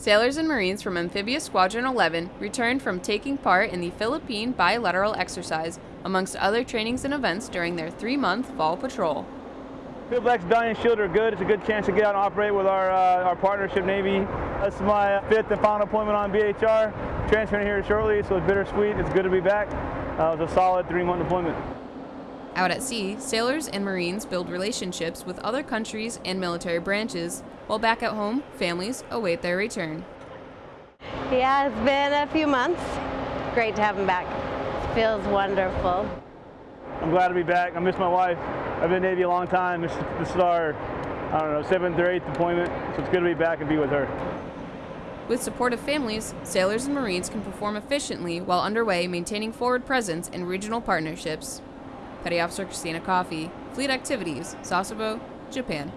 Sailors and Marines from Amphibious Squadron 11 returned from taking part in the Philippine bilateral exercise, amongst other trainings and events during their three month fall patrol. Field Black Battalion Shield are good. It's a good chance to get out and operate with our, uh, our partnership Navy. This is my fifth and final deployment on BHR. Transferring here shortly, so it's bittersweet. It's good to be back. Uh, it was a solid three month deployment. Out at sea, sailors and Marines build relationships with other countries and military branches, while back at home, families await their return. Yeah, it's been a few months. Great to have him back. Feels wonderful. I'm glad to be back. I miss my wife. I've been in Navy a long time. This, this is our, I don't know, seventh or eighth deployment, so it's good to be back and be with her. With supportive families, sailors and Marines can perform efficiently while underway maintaining forward presence in regional partnerships. Petty Officer Christina Coffey, Fleet Activities, Sasebo, Japan.